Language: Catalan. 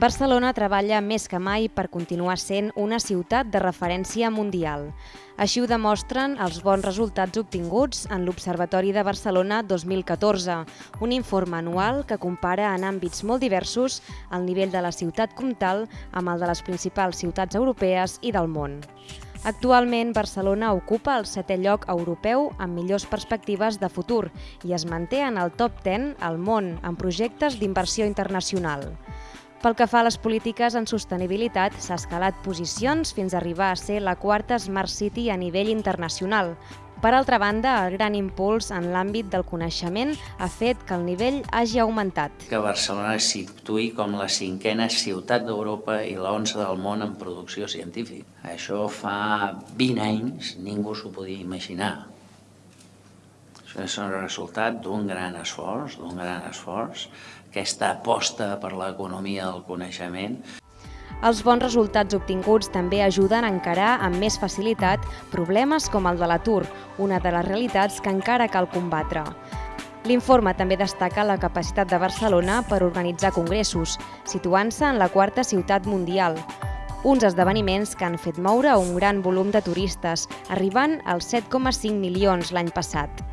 Barcelona treballa més que mai per continuar sent una ciutat de referència mundial. Així ho demostren els bons resultats obtinguts en l'Observatori de Barcelona 2014, un informe anual que compara en àmbits molt diversos el nivell de la ciutat comtal amb el de les principals ciutats europees i del món. Actualment, Barcelona ocupa el setè lloc europeu amb millors perspectives de futur i es manté en el top 10 al món en projectes d'inversió internacional. Pel que fa a les polítiques en sostenibilitat, s'ha escalat posicions fins a arribar a ser la quarta Smart City a nivell internacional. Per altra banda, el gran impuls en l'àmbit del coneixement ha fet que el nivell hagi augmentat. Que Barcelona es situï com la cinquena ciutat d'Europa i la onze del món en producció científica. Això fa 20 anys ningú s'ho podia imaginar. És el resultat d'un gran esforç, d'un gran esforç, aquesta aposta per l'economia del coneixement. Els bons resultats obtinguts també ajuden a encarar amb més facilitat problemes com el de l'atur, una de les realitats que encara cal combatre. L'informe també destaca la capacitat de Barcelona per organitzar congressos, situant-se en la quarta ciutat mundial, uns esdeveniments que han fet moure un gran volum de turistes, arribant als 7,5 milions l'any passat.